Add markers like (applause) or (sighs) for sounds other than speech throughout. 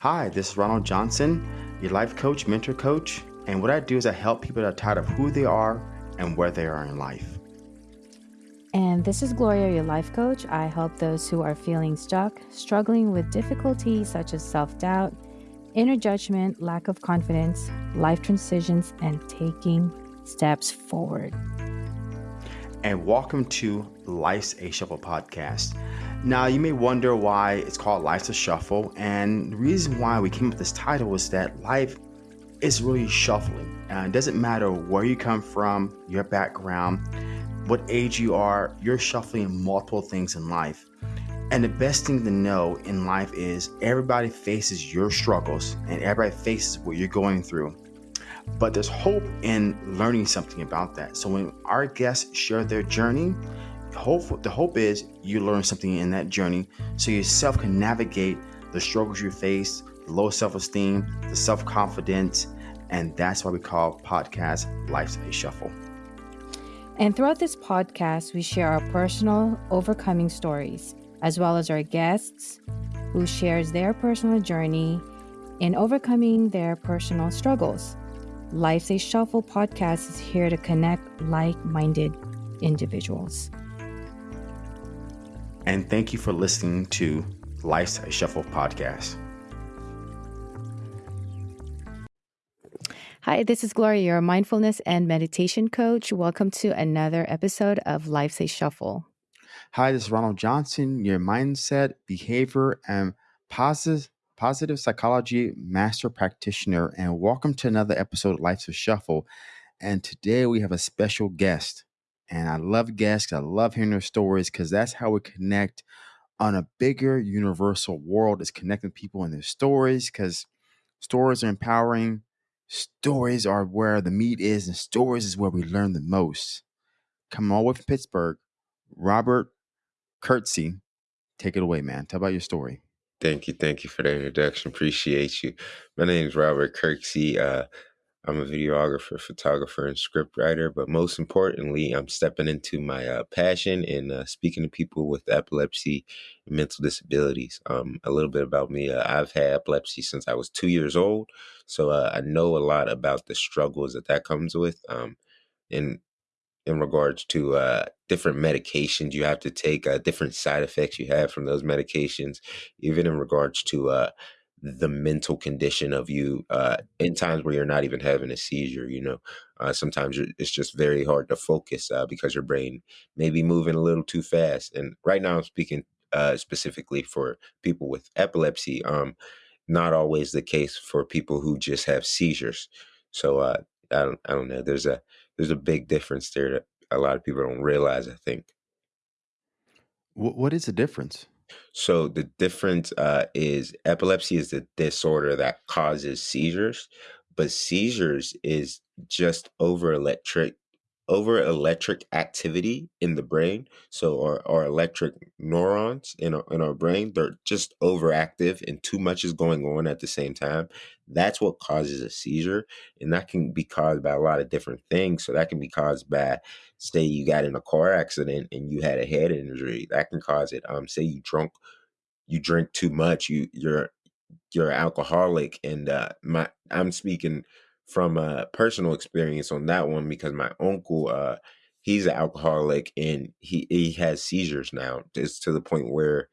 Hi, this is Ronald Johnson, your life coach, mentor coach. And what I do is I help people that are tired of who they are and where they are in life. And this is Gloria, your life coach. I help those who are feeling stuck, struggling with difficulties such as self doubt, inner judgment, lack of confidence, life transitions, and taking steps forward. And welcome to Life's a Shuffle podcast. Now, you may wonder why it's called Life's a Shuffle. And the reason why we came up with this title is that life is really shuffling. And it doesn't matter where you come from, your background what age you are, you're shuffling multiple things in life. And the best thing to know in life is everybody faces your struggles and everybody faces what you're going through. But there's hope in learning something about that. So when our guests share their journey, hope the hope is you learn something in that journey so yourself can navigate the struggles you face, the low self-esteem, the self-confidence, and that's why we call podcast Life's a Shuffle. And throughout this podcast, we share our personal overcoming stories, as well as our guests who shares their personal journey in overcoming their personal struggles. Life's a Shuffle podcast is here to connect like minded individuals. And thank you for listening to Life's a Shuffle podcast. Hi, this is Gloria, your mindfulness and meditation coach. Welcome to another episode of Life's a Shuffle. Hi, this is Ronald Johnson, your mindset, behavior, and positive positive psychology master practitioner, and welcome to another episode of Life's a Shuffle. And today we have a special guest. And I love guests. I love hearing their stories because that's how we connect on a bigger universal world is connecting people and their stories because stories are empowering Stories are where the meat is, and stories is where we learn the most. Come all the way from Pittsburgh, Robert Kurtzy. Take it away, man. Tell about your story. Thank you. Thank you for the introduction. Appreciate you. My name is Robert Kirksey. Uh, I'm a videographer, photographer, and scriptwriter, but most importantly, I'm stepping into my uh, passion in uh, speaking to people with epilepsy and mental disabilities. Um, a little bit about me uh, I've had epilepsy since I was two years old, so uh, I know a lot about the struggles that that comes with. Um, in in regards to uh, different medications you have to take, uh, different side effects you have from those medications, even in regards to the mental condition of you uh, in times where you're not even having a seizure. You know, uh, sometimes it's just very hard to focus uh, because your brain may be moving a little too fast. And right now, I'm speaking uh, specifically for people with epilepsy. Um, not always the case for people who just have seizures. So uh, I don't, I don't know. There's a there's a big difference there that a lot of people don't realize. I think. What is the difference? So the difference uh, is epilepsy is the disorder that causes seizures, but seizures is just over electric over electric activity in the brain. So our, our electric neurons in our, in our brain, they're just overactive and too much is going on at the same time. That's what causes a seizure. And that can be caused by a lot of different things. So that can be caused by, say you got in a car accident and you had a head injury. That can cause it. Um, say you drunk, you drink too much, you you're you're alcoholic and uh my I'm speaking from a personal experience on that one because my uncle uh he's an alcoholic and he he has seizures now it's to the point where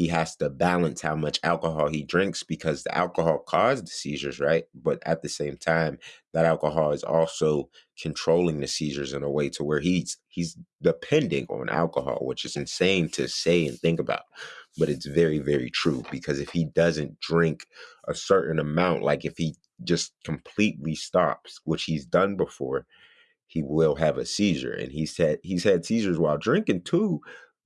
he has to balance how much alcohol he drinks because the alcohol caused the seizures right but at the same time that alcohol is also controlling the seizures in a way to where he's he's depending on alcohol which is insane to say and think about but it's very very true because if he doesn't drink a certain amount like if he just completely stops, which he's done before, he will have a seizure. And he's had he's had seizures while drinking too,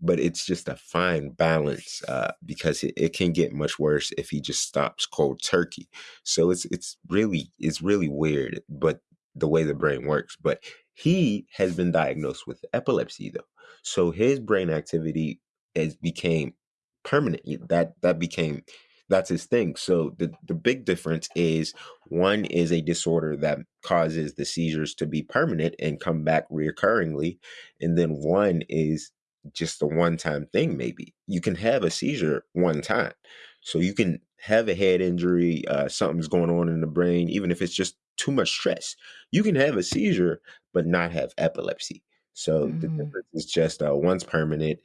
but it's just a fine balance uh, because it, it can get much worse if he just stops cold turkey. So it's it's really it's really weird, but the way the brain works. But he has been diagnosed with epilepsy though, so his brain activity has became permanent. That that became that's his thing. So the the big difference is one is a disorder that causes the seizures to be permanent and come back reoccurringly, and then one is just a one time thing. Maybe you can have a seizure one time, so you can have a head injury, uh, something's going on in the brain, even if it's just too much stress. You can have a seizure but not have epilepsy. So the Mm, difference is just uh, one's permanent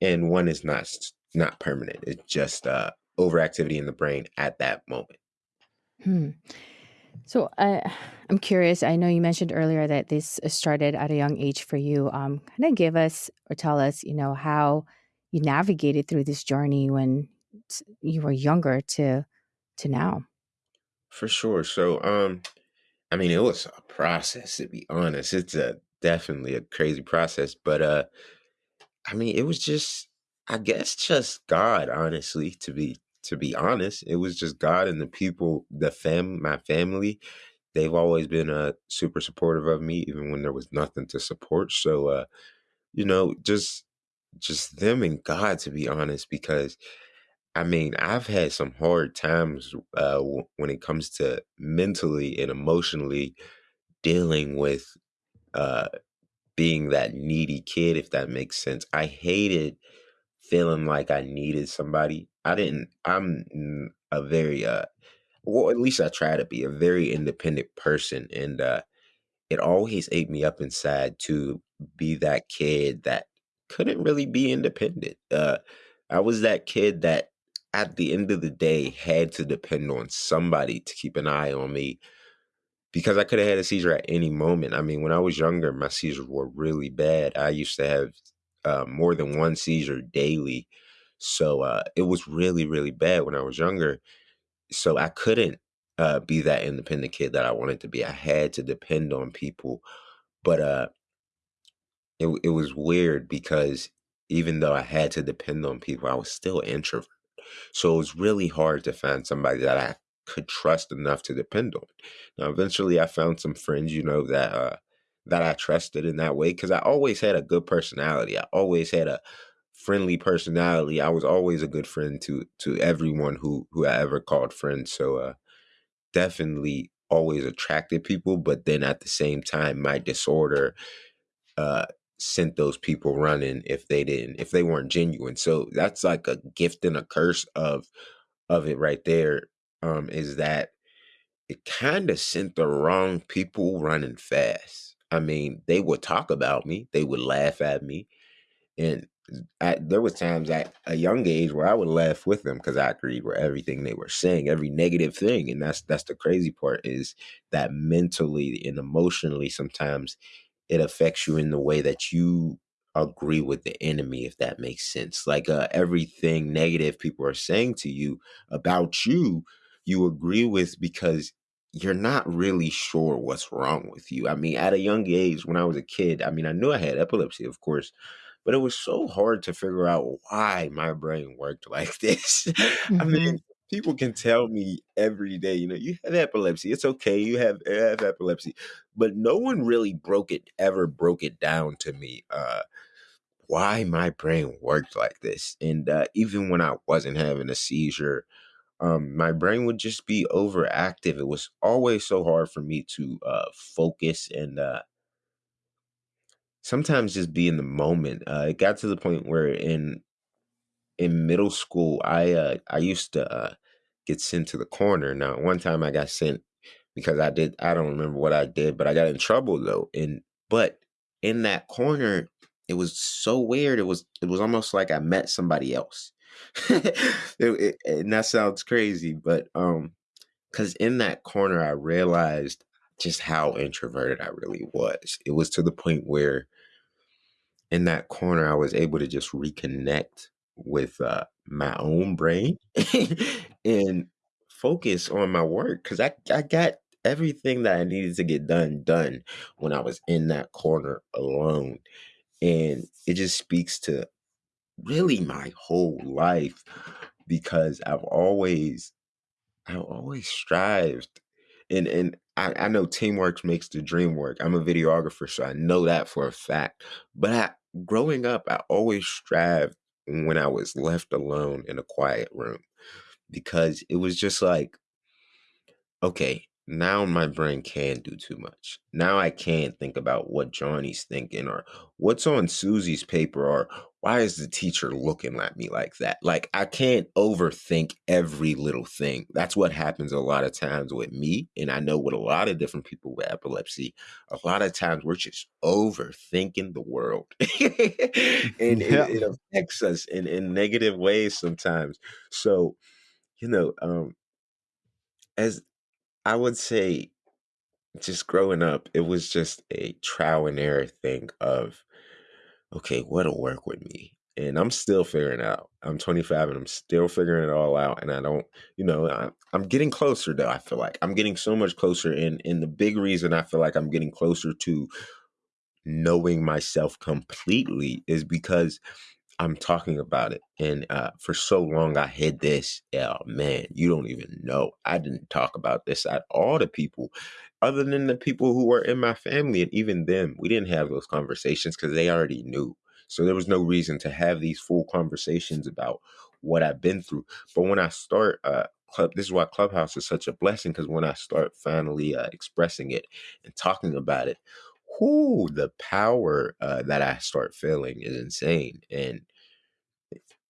and one is not not permanent. It's just uh, overactivity in the brain at that moment. hmm. So I, I'm curious. I know you mentioned earlier that this started at a young age for you. Um, kind of give us or tell us, you know, how you navigated through this journey when you were younger to to now. For sure. So um I mean it was a process to be honest. It's a definitely a crazy process, but uh I mean it was just I guess just God honestly to be to be honest. It was just God and the people, the fam my family. They've always been uh super supportive of me even when there was nothing to support. So uh you know, just just them and God to be honest because I mean, I've had some hard times uh, w- when it comes to mentally and emotionally dealing with uh, being that needy kid, if that makes sense. I hated feeling like I needed somebody. I didn't, I'm a very, uh, well, at least I try to be a very independent person. And uh, it always ate me up inside to be that kid that couldn't really be independent. Uh, I was that kid that at the end of the day had to depend on somebody to keep an eye on me because I could have had a seizure at any moment. I mean, when I was younger, my seizures were really bad. I used to have uh, more than one seizure daily. So uh, it was really, really bad when I was younger. So I couldn't uh, be that independent kid that I wanted to be. I had to depend on people but uh, it it was weird because even though I had to depend on people, I was still introvert. So it was really hard to find somebody that I could trust enough to depend on. Now, eventually, I found some friends, you know, that uh, that I trusted in that way because I always had a good personality. I always had a friendly personality. I was always a good friend to to everyone who who I ever called friend. So uh, definitely always attracted people, but then at the same time, my disorder uh sent those people running if they didn't if they weren't genuine so that's like a gift and a curse of of it right there um is that it kind of sent the wrong people running fast i mean they would talk about me they would laugh at me and I, there was times at a young age where I would laugh with them because I agreed with everything they were saying, every negative thing, and that's that's the crazy part is that mentally and emotionally sometimes it affects you in the way that you agree with the enemy, if that makes sense. Like uh, everything negative people are saying to you about you, you agree with because you're not really sure what's wrong with you. I mean, at a young age, when I was a kid, I mean, I knew I had epilepsy, of course, but it was so hard to figure out why my brain worked (laughs) like this. I mean, people can tell me every day, you know, you have epilepsy. It's okay, you have, you have epilepsy, but no one really broke it ever broke it down to me. Uh, why my brain worked like this, and uh, even when I wasn't having a seizure, um, my brain would just be overactive. It was always so hard for me to uh, focus and uh, sometimes just be in the moment. Uh, it got to the point where in in middle school, I uh, I used to uh, get sent to the corner. Now, one time I got sent because I did I don't remember what I did, but I got in trouble though. And but in that corner, it was so weird. It was it was almost like I met somebody else. (laughs) it, it, and that sounds crazy, but um, because in that corner, I realized just how introverted I really was. It was to the point where in that corner, I was able to just reconnect with uh, my own brain (laughs) and focus on my work because I, I got everything that I needed to get done done when I was in that corner alone. And it just speaks to really my whole life because I've always I've always strived, and and I, I know teamwork makes the dream work. I'm a videographer, so I know that for a fact. But I, growing up, I always strived when I was left alone in a quiet room because it was just like, okay, now my brain can't do too much. Now I can't think about what Johnny's thinking or what's on Susie's paper or why is the teacher looking at me like that? Like I can't overthink every little thing. That's what happens a lot of times with me. And I know with a lot of different people with epilepsy, a lot of times we're just overthinking the world. (laughs) and Yeah. it, it affects us in, in negative ways sometimes. So, you know, um, as I would say just growing up, it was just a trial and error thing of, okay, what'll work with me? And I'm still figuring out. I'm 25 and I'm still figuring it all out. And I don't, you know, I, I'm getting closer though. I feel like I'm getting so much closer. And, and the big reason I feel like I'm getting closer to knowing myself completely is because I'm talking about it. And uh, for so long, I hid this. Yeah, man, you don't even know. I didn't talk about this at all to people, other than the people who were in my family. And even them, we didn't have those conversations because they already knew. So there was no reason to have these full conversations about what I've been through. But when I start, uh, club, this is why Clubhouse is such a blessing because when I start finally uh, expressing it and talking about it, whoo, the power uh, that I start feeling is insane. And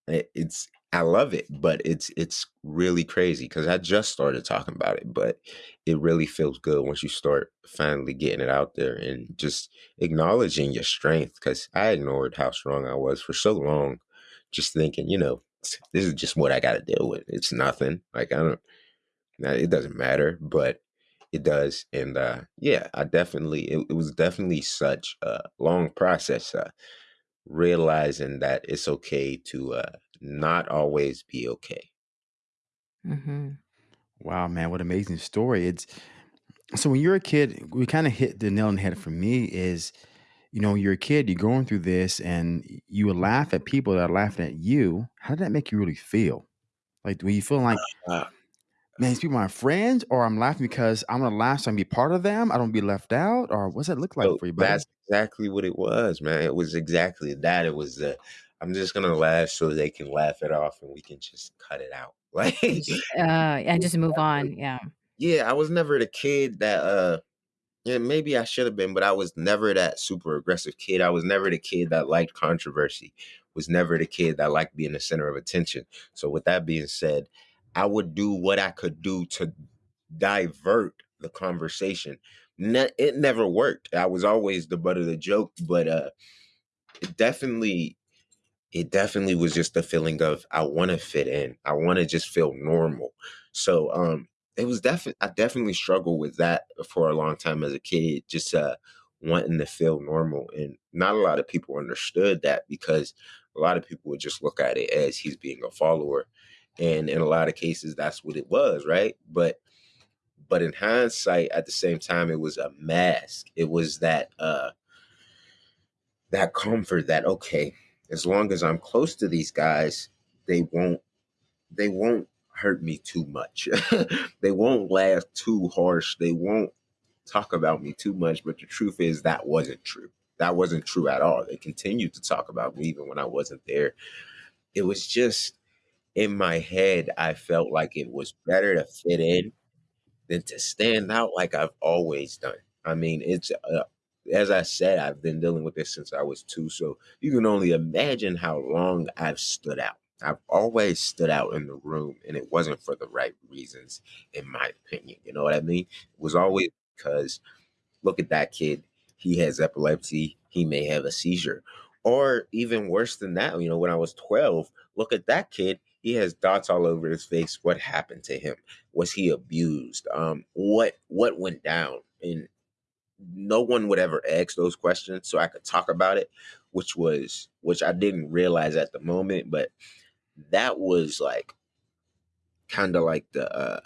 it- it's I love it, but it's it's really crazy because I just started talking about it, but it really feels good once you start finally getting it out there and just acknowledging your strength. Because I ignored how strong I was for so long, just thinking, you know, this is just what I got to deal with. It's nothing. Like I don't, it doesn't matter, but it does. And uh, yeah, I definitely, it, it was definitely such a long process. Uh, realizing that it's okay to uh, not always be okay. Mm-hmm. Wow, man, what an amazing story. It's so when you're a kid, we kind of hit the nail on the head for me is, you know, when you're a kid, you're going through this and you would laugh at people that are laughing at you. How did that make you really feel? Like, when you feel like, Uh, man, these people are my friends, or I'm laughing because I'm gonna laugh so I can be part of them. I don't be left out, or what's that look like so for you, buddy? that's exactly what it was, man. It was exactly that. It was uh, I'm just gonna laugh so they can laugh it off and we can just cut it out. (laughs) Like, uh, and just move on. Yeah. yeah, I was never the kid that uh Yeah, maybe I should have been, but I was never that super aggressive kid. I was never the kid that liked controversy. Was never the kid that liked being the center of attention. So with that being said, I would do what I could do to divert the conversation. Ne- it never worked. I was always the butt of the joke, but uh it definitely it definitely was just the feeling of I want to fit in. I want to just feel normal. So um it was definitely I definitely struggled with that for a long time as a kid, just uh wanting to feel normal. And not a lot of people understood that because a lot of people would just look at it as he's being a follower. And in a lot of cases that's what it was, right? But but in hindsight, at the same time, it was a mask. It was that uh that comfort that okay, as long as I'm close to these guys, they won't they won't hurt me too much. (laughs) they won't laugh too harsh. They won't talk about me too much. But the truth is that wasn't true. That wasn't true at all. They continued to talk about me even when I wasn't there. It was just in my head, I felt like it was better to fit in than to stand out like I've always done. I mean, it's uh, as I said, I've been dealing with this since I was two, so you can only imagine how long I've stood out. I've always stood out in the room, and it wasn't for the right reasons, in my opinion. You know what I mean? It was always because look at that kid. He has epilepsy. He may have a seizure. Or even worse than that, you know, when I was 12, look at that kid. He has dots all over his face. What happened to him? Was he abused? Um, what what went down? And no one would ever ask those questions, so I could talk about it, which was which I didn't realize at the moment, but that was like kind of like the uh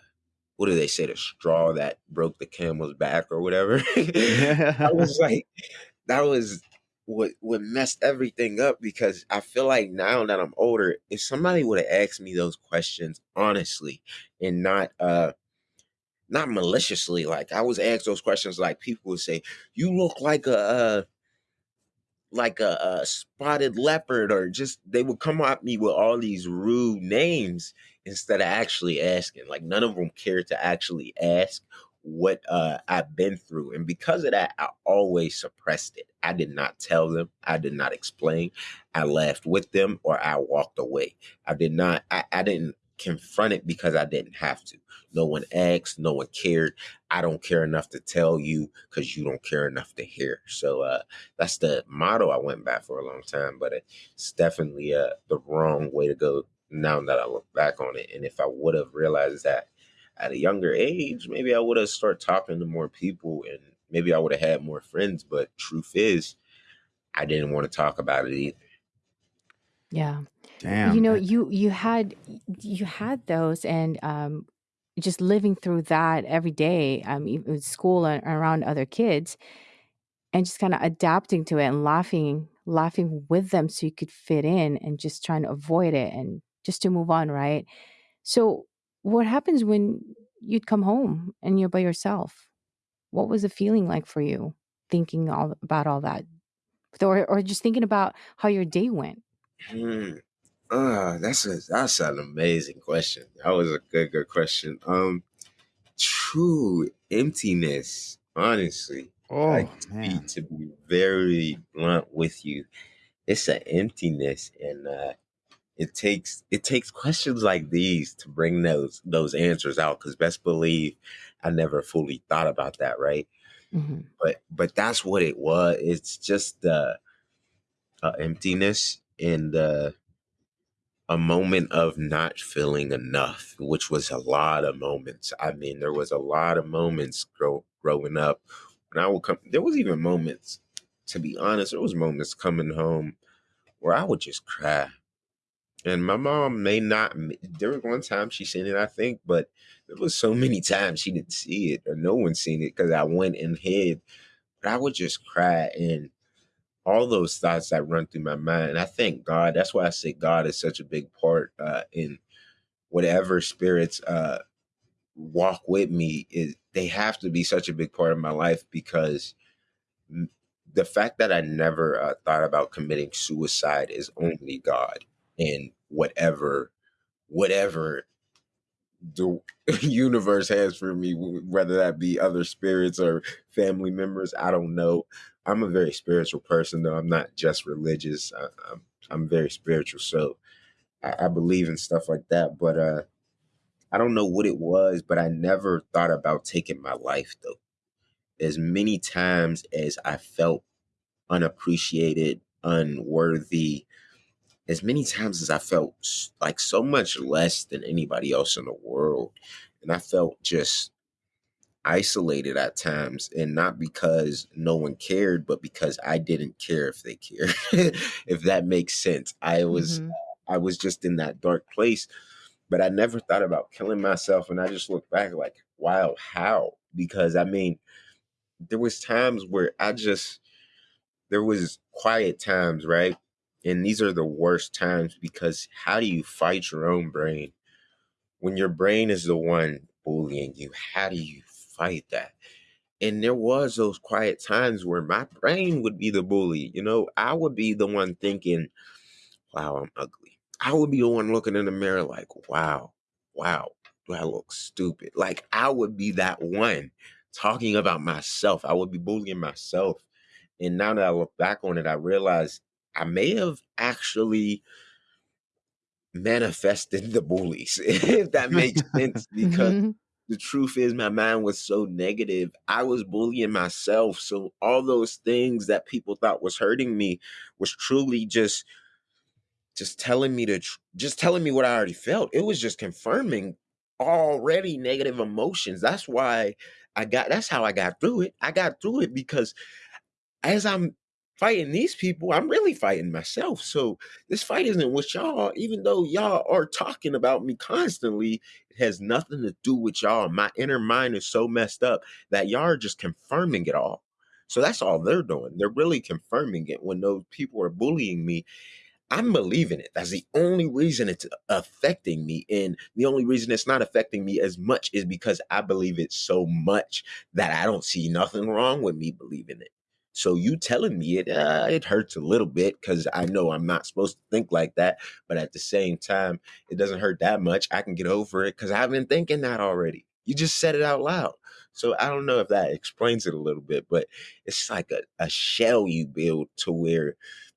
what do they say, the straw that broke the camel's back or whatever. (laughs) I was (laughs) like, that was what what messed everything up because I feel like now that I'm older, if somebody would have asked me those questions honestly and not uh not maliciously, like I was asked those questions like people would say, You look like a uh like a, a spotted leopard or just they would come at me with all these rude names instead of actually asking. Like none of them cared to actually ask what uh, I've been through. And because of that, I always suppressed it. I did not tell them. I did not explain. I laughed with them or I walked away. I did not, I, I didn't confront it because I didn't have to. No one asked, no one cared. I don't care enough to tell you because you don't care enough to hear. So uh, that's the motto I went back for a long time, but it's definitely uh, the wrong way to go now that I look back on it. And if I would have realized that at a younger age, maybe I would have started talking to more people and maybe I would have had more friends. But truth is, I didn't want to talk about it either. Yeah. Damn. You know, you you had you had those and um just living through that every day, um even with school and around other kids and just kind of adapting to it and laughing laughing with them so you could fit in and just trying to avoid it and just to move on, right? So what happens when you'd come home and you're by yourself? What was the feeling like for you thinking all about all that? Or or just thinking about how your day went? Hmm. Uh, that's a that's an amazing question. That was a good good question. Um, true emptiness. Honestly, oh like to be man. to be very blunt with you, it's an emptiness, and uh, it takes it takes questions like these to bring those those answers out. Because best believe, I never fully thought about that, right? hmm But but that's what it was. It's just the uh, emptiness and the a moment of not feeling enough, which was a lot of moments. I mean, there was a lot of moments grow, growing up when I would come. There was even moments, to be honest, there was moments coming home where I would just cry. And my mom may not. There was one time she seen it, I think, but there was so many times she didn't see it or no one seen it because I went and hid. But I would just cry and all those thoughts that run through my mind. I thank God. That's why I say God is such a big part uh, in whatever spirits uh, walk with me. Is they have to be such a big part of my life because the fact that I never uh, thought about committing suicide is only God and whatever whatever the (laughs) universe has for me, whether that be other spirits or family members. I don't know. I'm a very spiritual person, though. I'm not just religious. I, I'm I'm very spiritual, so I, I believe in stuff like that. But uh, I don't know what it was, but I never thought about taking my life though. As many times as I felt unappreciated, unworthy, as many times as I felt like so much less than anybody else in the world, and I felt just isolated at times and not because no one cared but because I didn't care if they cared (laughs) if that makes sense. I was hmm I was just in that dark place but I never thought about killing myself and I just look back like wow how? Because I mean there was times where I just there was quiet times right and these are the worst times because how do you fight your own brain when your brain is the one bullying you? How do you fight that? And there was those quiet times where my brain would be the bully you know? I would be the one thinking wow i'm ugly. I would be the one looking in the mirror like wow wow do i look stupid? Like i would be that one talking about myself. I would be bullying myself. And now that i look back on it i realize i may have actually manifested the bullies (laughs) if that makes sense (laughs) because hmm the truth is my mind was so negative i was bullying myself so all those things that people thought was hurting me was truly just just telling me to tr- just telling me what i already felt it was just confirming already negative emotions that's why i got that's how i got through it i got through it because as I'm fighting these people, I'm really fighting myself. So this fight isn't with y'all, even though y'all are talking about me constantly. It has nothing to do with y'all. My inner mind is so messed up that y'all are just confirming it all. So that's all they're doing. They're really confirming it when those people are bullying me. I'm believing it. That's the only reason it's affecting me. And the only reason it's not affecting me as much is because I believe it so much that I don't see nothing wrong with me believing it. So you telling me it, uh, it hurts a little bit because I know I'm not supposed to think like that. But at the same time, it doesn't hurt that much. I can get over it because I've been thinking that already. You just said it out loud. So I don't know if that explains it a little bit, but it's like a, a shell you build to where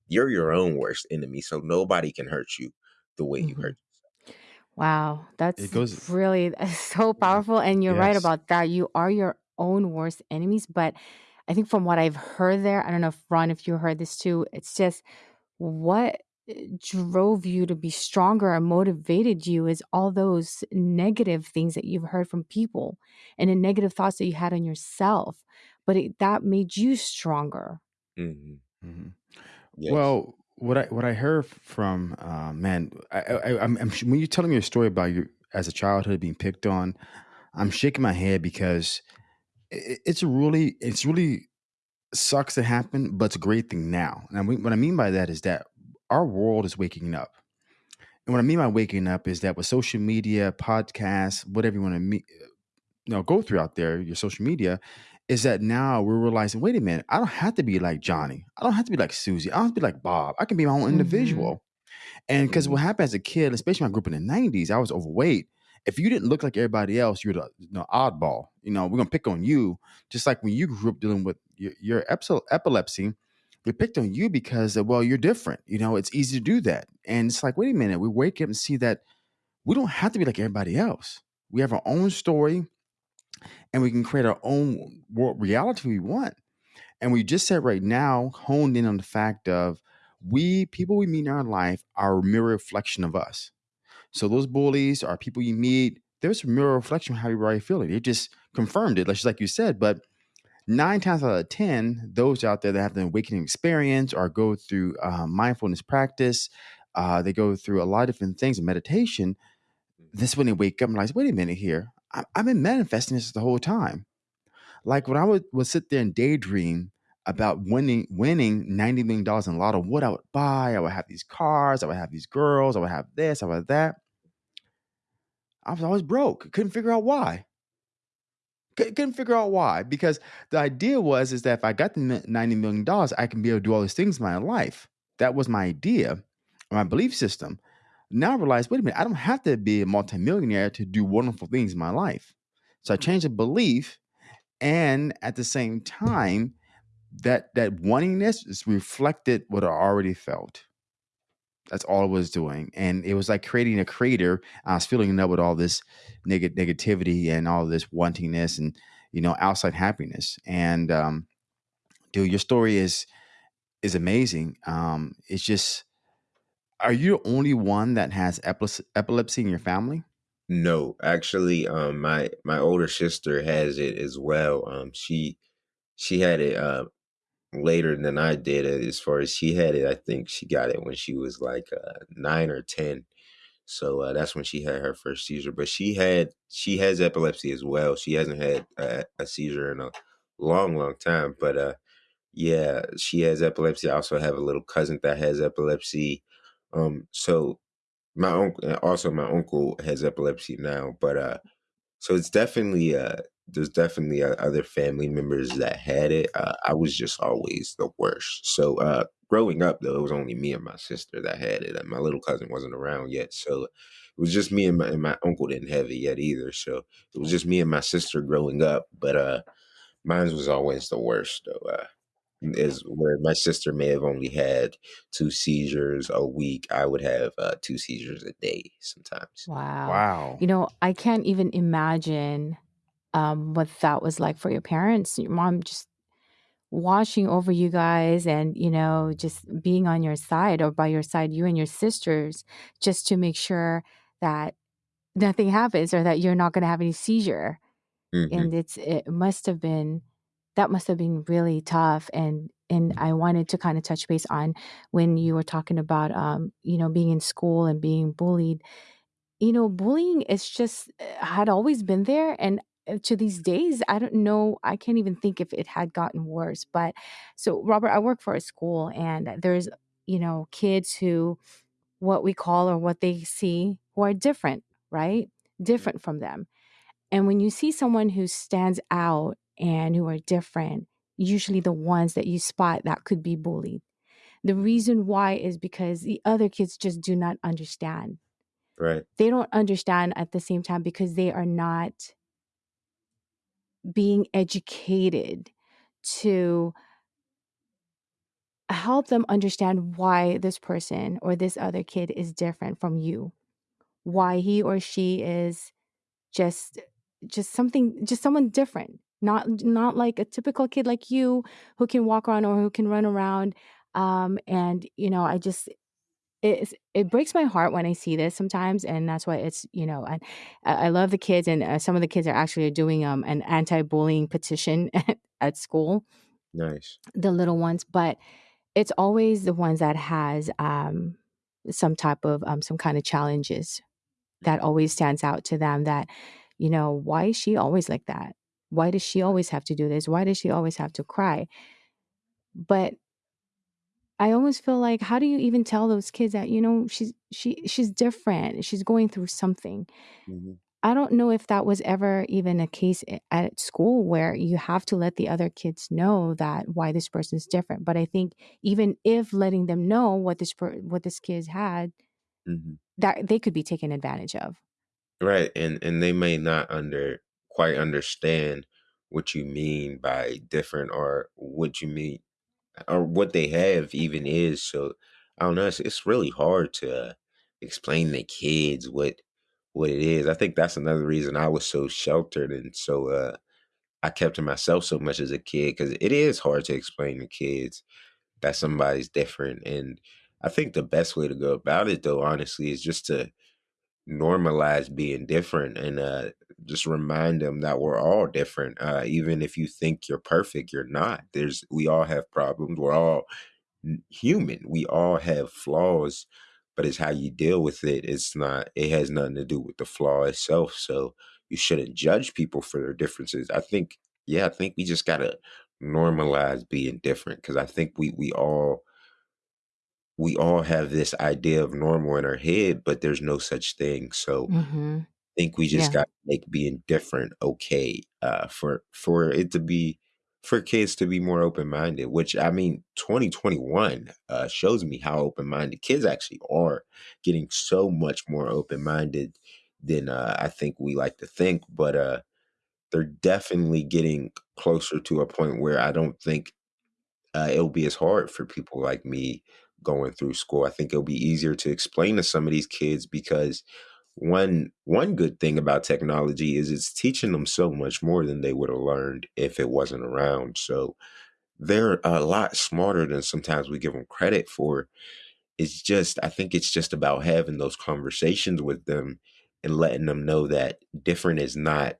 you're your own worst enemy, so nobody can hurt you the way you hmm hurt. Wow, It that's goes, really (laughs) so powerful. And you're right yes. about that. You are your own worst enemies. But I think from what I've heard there, I don't know if Ron, if you heard this too, it's just what uh, drove you to be stronger and motivated you is all those negative things that you've heard from people and the negative thoughts that you had on yourself. But it, that made you stronger. hmm Mhm. Yes. Well, what I what I heard from uh, man, I, I, I'm, I'm when you're telling me a story about you as a childhood being picked on, I'm shaking my head because it, it's really it's really sucks to happen, but it's a great thing now. And I mean, what I mean by that is that our world is waking up. And what I mean by waking up is that with social media, podcasts, whatever you want to meet, you know, go through out there, your social media, is that now we're realizing, wait a minute, I don't have to be like Johnny. I don't have to be like Susie. I don't have to be like Bob. I can be my own hmm individual. And because hmm what happened as a kid, especially when I grew up in the 90s, I was overweight. If you didn't look like everybody else, you're the oddball. You know, we're to pick on you. Just like when you grew up dealing with your, your epilepsy, they picked on you because, well, you're different. You know, it's easy to do that. And it's like, wait a minute, we wake up and see that we don't have to be like everybody else. We have our own story and we can create our own world reality we want. And we just said right now, honed in on the fact of we people we meet in our life are a mirror reflection of us. So those bullies are people you meet. There's a mirror reflection of how you're already feeling. It just confirmed it, just like you said. But nine times out of ten, those out there that have the awakening experience or go through uh, mindfulness practice, uh, they go through a lot of different things in meditation. This when they wake up and realize, wait a minute here, I- I've been manifesting this the whole time. Like when I would, would sit there and daydream about winning winning ninety million dollars in a lotto, what I would buy, I would have these cars, I would have these girls, I would have this, I would have that. I was always broke. Couldn't figure out why. Couldn't figure out why because the idea was is that if I got the ninety million dollars, I can be able to do all these things in my life. That was my idea, my belief system. Now I realize, wait a minute, I don't have to be a multimillionaire to do wonderful things in my life. So I changed the belief, and at the same time, that that wantingness is reflected what I already felt. That's all I was doing, and it was like creating a crater. I was filling it up with all this neg- negativity and all this wantingness and you know outside happiness. And um, dude, your story is is amazing. Um, it's just, are you the only one that has epilepsy, in your family? No, actually, um, my my older sister has it as well. Um, she she had it uh, later than I did. uh, As far as she had it, I think she got it when she was like uh, nine or ten. So uh, that's when she had her first seizure. But she had she has epilepsy as well. She hasn't had uh, a seizure in a long, long time. But uh, yeah, she has epilepsy. I also have a little cousin that has epilepsy. Um, so my uncle, also my uncle has epilepsy now. But uh, so it's definitely uh there's definitely uh, other family members that had it. Uh, I was just always the worst. So uh growing up though, it was only me and my sister that had it. And my little cousin wasn't around yet. So it was just me and my and my uncle didn't have it yet either. So it was just me and my sister growing up. But uh mine was always the worst though. Uh is where my sister may have only had two seizures a week. I would have uh, two seizures a day sometimes. Wow. Wow. You know, I can't even imagine um, what that was like for your parents. Your mom just watching over you guys and, you know, just being on your side or by your side, you and your sisters, just to make sure that nothing happens or that you're not going to have any seizure. hmm And it's, it must have been, that must have been really tough. And, and I wanted to kind of touch base on when you were talking about, um, you know, being in school and being bullied you know, bullying is just uh, had always been there and Uh, to these days, I don't know, I can't even think if it had gotten worse. But so Robert, I work for a school and there's, you know, kids who what we call or what they see who are different, right? Mm-hmm. Different from them. And when you see someone who stands out and who are different, usually the ones that you spot that could be bullied. The reason why is because the other kids just do not understand Right. they don't understand at the same time because they are not being educated to help them understand why this person or this other kid is different from you. Why he or she is just just something just someone different not not like a typical kid like you who can walk around or who can run around um and you know i just it it breaks my heart when I see this sometimes, and that's why it's you know, I I love the kids, and uh, some of the kids are actually doing um an anti-bullying petition (laughs) at, at school, Nice. the little ones, but it's always the ones that has um some type of um some kind of challenges that always stands out to them. That you know, why is she always like that? Why does she always have to do this? Why does she always have to cry? But I almost feel like how do you even tell those kids that, you know, she's she she's different, she's going through something. Mhm. I don't know if that was ever even a case at school where you have to let the other kids know that why this person is different. But I think even if letting them know what this per- what this kid had, Mhm. that they could be taken advantage of. Right, and and they may not under quite understand what you mean by different or what you mean or what they have even is. So I don't know. It's, it's really hard to uh, explain to kids what what it is. I think that's another reason I was so sheltered and so uh, I kept to myself so much as a kid because it is hard to explain to kids that somebody's different. And I think the best way to go about it, though, honestly, is just to normalize being different and uh, just remind them that we're all different. Uh, even if you think you're perfect, you're not. There's we all have problems. We're all human. We all have flaws, but it's how you deal with it. It's not. It has nothing to do with the flaw itself. So you shouldn't judge people for their differences. I think. Yeah, I think we just gotta normalize being different because I think we we all we all have this idea of normal in our head, but there's no such thing. So hmm think we just Yeah. got to make being different okay uh, for for it to be for kids to be more open minded. Which I mean, 2021 uh, shows me how open minded kids actually are, getting so much more open minded than uh, I think we like to think. But uh, they're definitely getting closer to a point where I don't think uh, it'll be as hard for people like me going through school. I think it'll be easier to explain to some of these kids because one one good thing about technology is it's teaching them so much more than they would have learned if it wasn't around. So they're a lot smarter than sometimes we give them credit for. It's just I think it's just about having those conversations with them and letting them know that different is not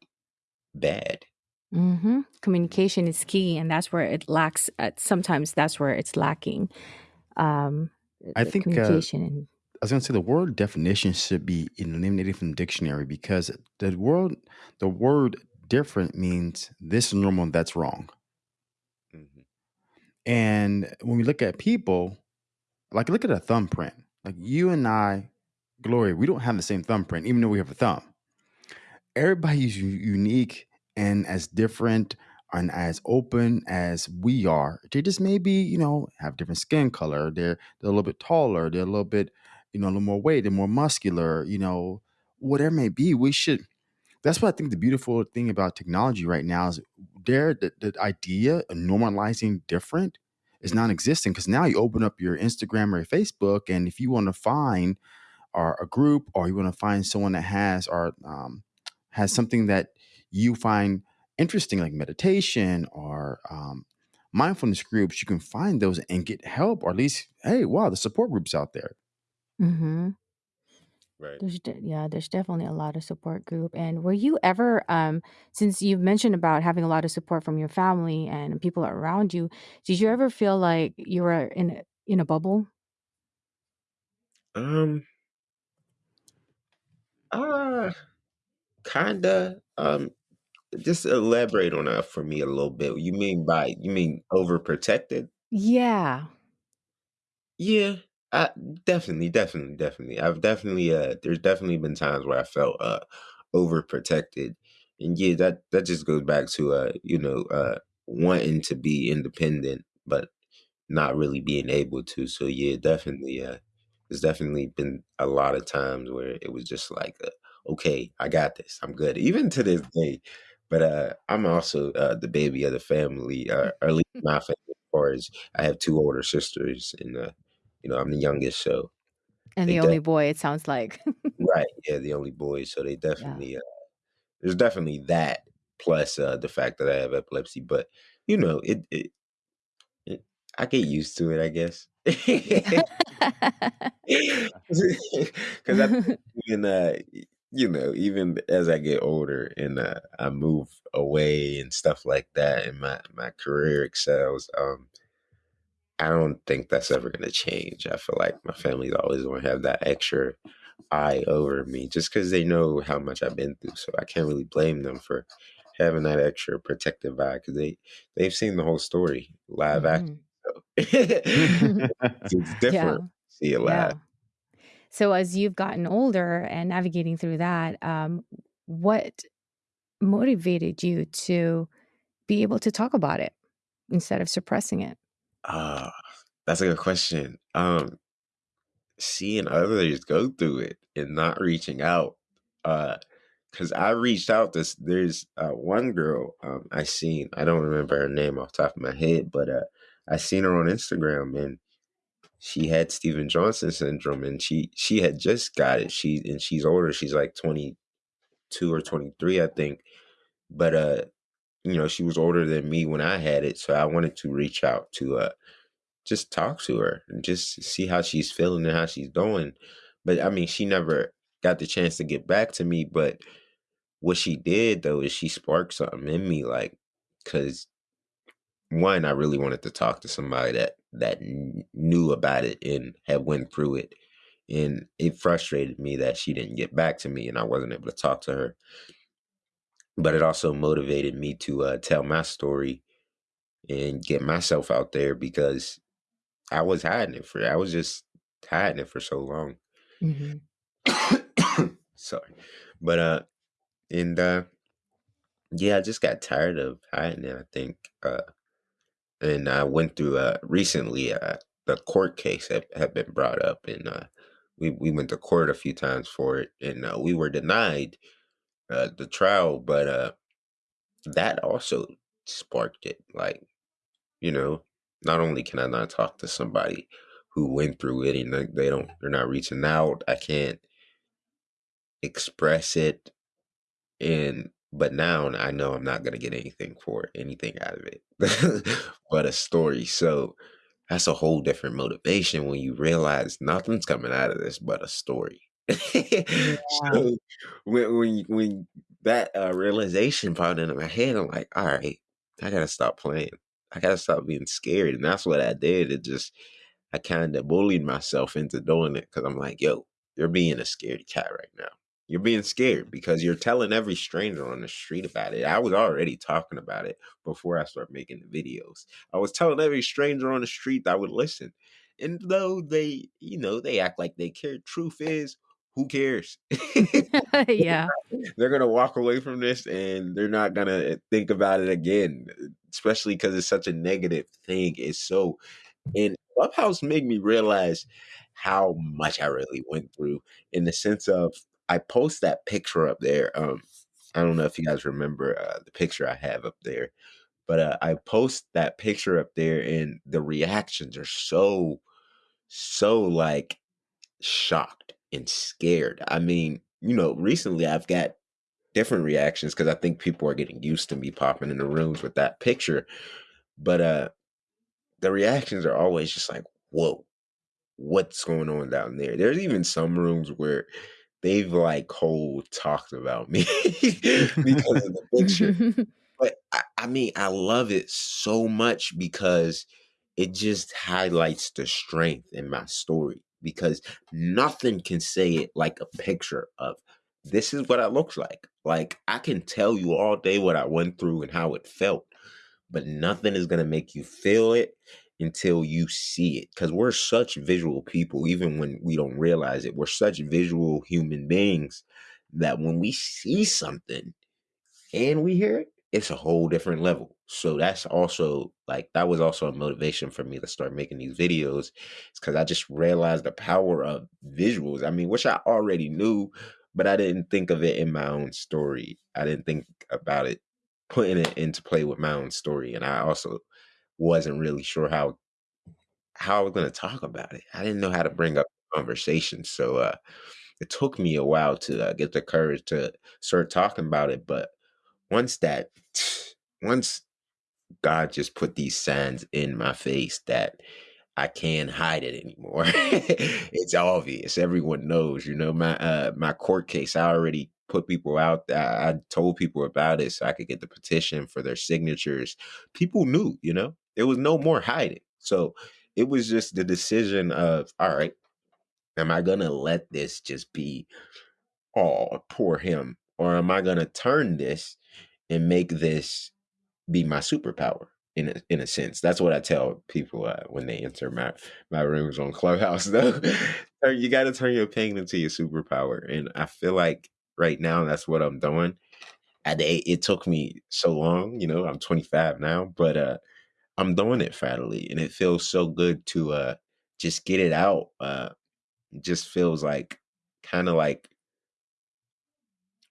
bad. hmm Communication is key, and that's where it lacks. Uh, sometimes that's where it's lacking. Um, I think uh, communication and I was going to say the word definition should be eliminated from the dictionary because the word the word different means this is normal and that's wrong. Mhm. And when we look at people, like look at a thumbprint. Like you and I, Gloria, we don't have the same thumbprint, even though we have a thumb. Everybody's unique and as different and as open as we are. They just maybe, you know, have different skin color. They're they're a little bit taller. They're a little bit, you know, a little more weight. They're more muscular. You know, whatever may be. We should that's what I think the beautiful thing about technology right now is there the, the idea of normalizing different is non-existent because now you open up your Instagram or your Facebook and if you want to find or a group or you want to find someone that has or um, has something that you find interesting like meditation or um, mindfulness groups you can find those and get help or at least hey wow the support groups out there hmm Right. There's de- yeah, there's definitely a lot of support group. And were you ever, um, since you've mentioned about having a lot of support from your family and people around you, did you ever feel like you were in a- in a bubble? Um. Uh. Kinda. Um. Just elaborate on that for me a little bit. You mean by you mean overprotected? Yeah. Yeah, I definitely, definitely, definitely. I've definitely uh there's definitely been times where I felt uh overprotected. And yeah, that that just goes back to uh, you know, uh wanting to be independent but not really being able to. So yeah, definitely uh there's definitely been a lot of times where it was just like uh, okay, I got this. I'm good. Even to this day, but uh, I'm also uh, the baby of the family, uh, (laughs) or at least my family. As far as I have two older sisters, and uh, you know I'm the youngest, so and they the only boy, it sounds like. right, (laughs) yeah, the only boy. So they yeah. definitely uh, there's definitely that plus uh, the fact that I have epilepsy. But you know, it, it, it I get used to it, I guess. (laughs) Because (laughs) I even uh, you know, even as I get older and uh, I move away and stuff like that, and my my career excels, um, I don't think that's ever going to change. I feel like my family's always going to have that extra eye over me just because they know how much I've been through. So I can't really blame them for having that extra protective eye because they they've seen the whole story live action. So (laughs) it's (laughs) different. Yeah. See it live. Yeah. So as you've gotten older and navigating through that, um, what motivated you to be able to talk about it instead of suppressing it? Ah, that's a good question. Um, seeing others go through it and not reaching out. Uh, because I reached out. This there's uh, one girl um I seen. I don't remember her name off the top of my head, but uh, I seen her on Instagram and she had Stevens-Johnson syndrome and she she had just got it. She and she's older. She's like twenty two or twenty three, I think. But uh, you know, she was older than me when I had it, so I wanted to reach out to uh just talk to her and just see how she's feeling and how she's doing. But I mean, she never got the chance to get back to me. But what she did though is she sparked something in me, like, because one, I really wanted to talk to somebody that that knew about it and had went through it, and it frustrated me that she didn't get back to me and I wasn't able to talk to her. But it also motivated me to uh, tell my story and get myself out there because I was hiding it for I was just hiding it for so long. Mm-hmm. (coughs) Sorry. But uh and uh yeah, I just got tired of hiding it, I think. Uh and I went through uh recently uh the court case had, had been brought up and uh we, we went to court a few times for it and uh, we were denied uh the trial, but uh that also sparked it. Like, you know, not only can I not talk to somebody who went through it and they don't they're not reaching out, I can't express it and but now I know I'm not gonna get anything for anything out of it (laughs) but a story. So that's a whole different motivation when you realize nothing's coming out of this but a story. (laughs) Yeah. so when when when that uh, realization popped into my head, I'm like, all right, I gotta stop playing. I gotta stop being scared, and that's what I did. It just I kind of bullied myself into doing it because I'm like, yo, you're being a scaredy cat right now. You're being scared because you're telling every stranger on the street about it. I was already talking about it before I started making the videos. I was telling every stranger on the street that would listen. And though they, you know, they act like they care, truth is, who cares? (laughs) (laughs) yeah. they're going to walk away from this and they're not going to think about it again, especially because it's such a negative thing. It's so, and Clubhouse made me realize how much I really went through in the sense of I post that picture up there. Um, I don't know if you guys remember uh, the picture I have up there, but uh, I post that picture up there, and the reactions are so, so like shocked and scared. I mean, you know, recently I've got different reactions because I think people are getting used to me popping in the rooms with that picture, but uh, the reactions are always just like, "Whoa, what's going on down there?" There's even some rooms where they've like cold talked about me (laughs) because of the picture. (laughs) but I, I, mean, I love it so much because it just highlights the strength in my story because nothing can say it like a picture of this is what I looks like. Like I can tell you all day what I went through and how it felt, but nothing is gonna make you feel it until you see it because we're such visual people even when we don't realize it we're such visual human beings that when we see something and we hear it it's a whole different level so that's also like that was also a motivation for me to start making these videos it's because i just realized the power of visuals i mean which i already knew but i didn't think of it in my own story i didn't think about it putting it into play with my own story, and I also wasn't really sure how how I was going to talk about it. I didn't know how to bring up conversation, so uh, it took me a while to uh, get the courage to start talking about it. But once that, once God just put these signs in my face that I can't hide it anymore. (laughs) it's obvious. Everyone knows. You know, my uh my court case. I already put people out. I, I told people about it so I could get the petition for their signatures. People knew. You know, there was no more hiding. So it was just the decision of all right. Am I gonna let this just be? Oh, poor him, or am I gonna turn this and make this be my superpower? in a, in a sense. That's what I tell people uh, when they enter my my rooms on Clubhouse. (laughs) Though you got to turn your pain into your superpower, and I feel like right now that's what I'm doing. At it, took me so long, you know. I'm 25 now, but uh, I'm doing it finally, and it feels so good to uh, just get it out. Uh, it just feels like kind of like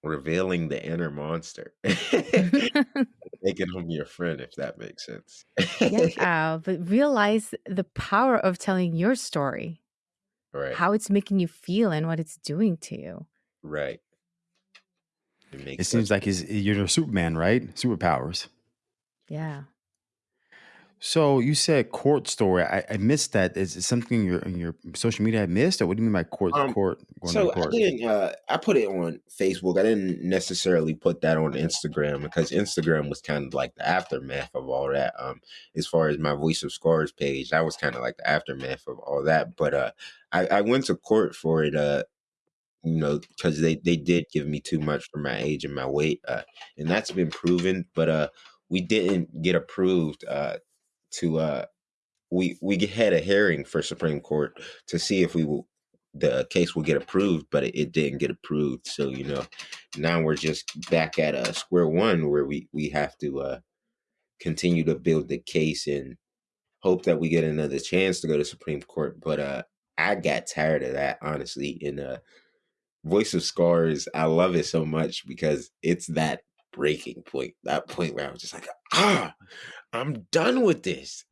revealing the inner monster. (laughs) (laughs) Making him your friend, if that makes sense. yeah, (laughs) uh, but realize the power of telling your story, right. how it's making you feel, and what it's doing to you. Right. It, it seems like he's, you're a Superman, right? Superpowers. Yeah. So you said court story. I, I missed that. Is it something in your your social media I missed, or what do you mean by court? Um, court. so court? I didn't. Uh, I put it on Facebook. I didn't necessarily put that on Instagram because Instagram was kind of like the aftermath of all that. Um, as far as my Voice of Scars page, that was kind of like the aftermath of all that. But uh, I, I went to court for it. Uh, you know, because they they did give me too much for my age and my weight, uh, and that's been proven. But uh, we didn't get approved uh to uh we we had a hearing for Supreme Court to see if we will the case will get approved, but it, it didn't get approved. So you know, now we're just back at uh, square one where we we have to uh, continue to build the case and hope that we get another chance to go to Supreme Court. But uh, I got tired of that honestly. In uh, Voice of Scars, I love it so much because it's that breaking point, that point where I was just like, ah, I'm done with this. (laughs) (laughs) (laughs)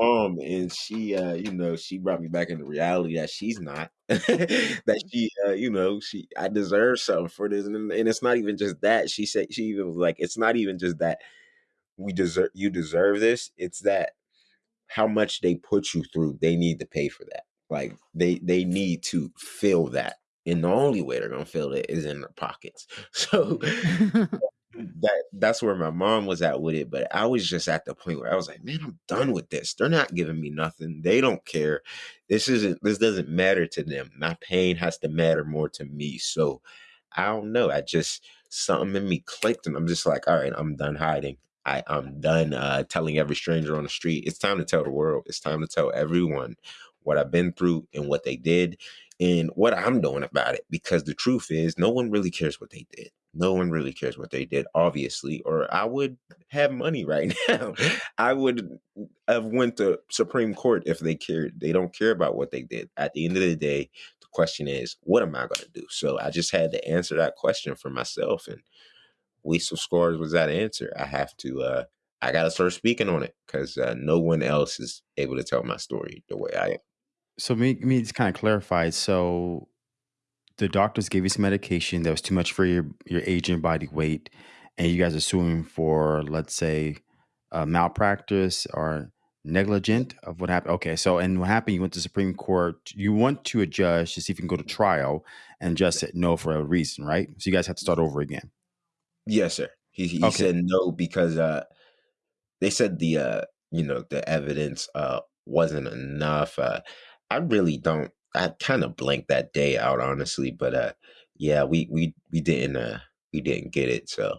um, and she, uh, you know, she brought me back into reality that she's not. that she, uh, you know, she, I deserve something for this, and, and it's not even just that. She said she even was like, it's not even just that we deserve, you deserve this. It's that how much they put you through, they need to pay for that. Like they, they need to feel that and the only way they're gonna feel it is in their pockets. So that that's where my mom was at with it. But I was just at the point where I was like, man, I'm done with this. They're not giving me nothing. They don't care. This isn't this doesn't matter to them. My pain has to matter more to me. So I don't know. I just something in me clicked and I'm just like, all right, I'm done hiding. I, I'm done uh, telling every stranger on the street. It's time to tell the world. It's time to tell everyone what I've been through and what they did and what I'm doing about it. Because the truth is, no one really cares what they did. No one really cares what they did, obviously, or I would have money right (laughs) now. I would have went to Supreme Court if they cared. They don't care about what they did. At the end of the day, the question is, what am I going to do? So I just had to answer that question for myself, and Voice of Scars was that answer. I have to. uh I got to start speaking on it because uh, no one else is able to tell my story the way I am. So me, me, it's kind of clarified. So the doctors gave you some medication that was too much for your your age and body weight, and you guys are suing for, let's say, uh, malpractice or negligent of what happened. Okay, so and what happened? You went to Supreme Court. You went to a judge to see if you can go to trial, and just said no for a reason, right? So you guys have to start over again. Yes, sir. He, he okay. said no because uh, they said the uh, you know the evidence uh, wasn't enough. Uh, I really don't. I kind of blanked that day out, honestly. But uh, yeah, we we we didn't uh we didn't get it. So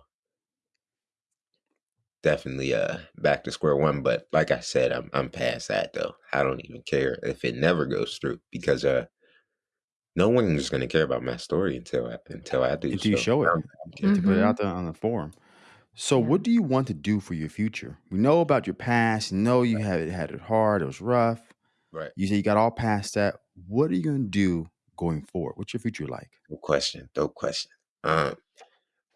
definitely uh back to square one. But like I said, I'm I'm past that though. I don't even care if it never goes through because uh no one's gonna care about my story until I until I do. Until you show it, mm-hmm. to put it out there on the forum. So, what do you want to do for your future? We know about your past. know you had had it hard. It was rough. Right. You say you got all past that. What are you going to do going forward? What's your future like? No question. No question. Um,